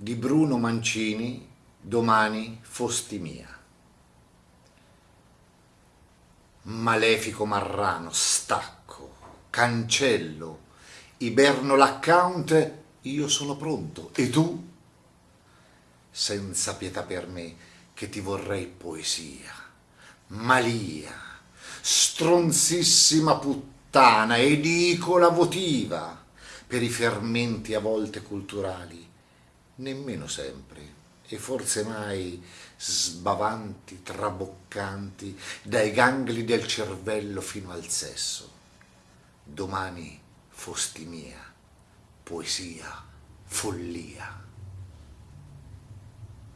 di Bruno Mancini, domani fosti mia. Malefico marrano, stacco, cancello, iberno l'account, io sono pronto, e tu? Senza pietà per me, che ti vorrei poesia, malia, stronzissima puttana, edicola votiva, per i fermenti a volte culturali, nemmeno sempre, e forse mai sbavanti, traboccanti, dai gangli del cervello fino al sesso. Domani fosti mia, poesia, follia.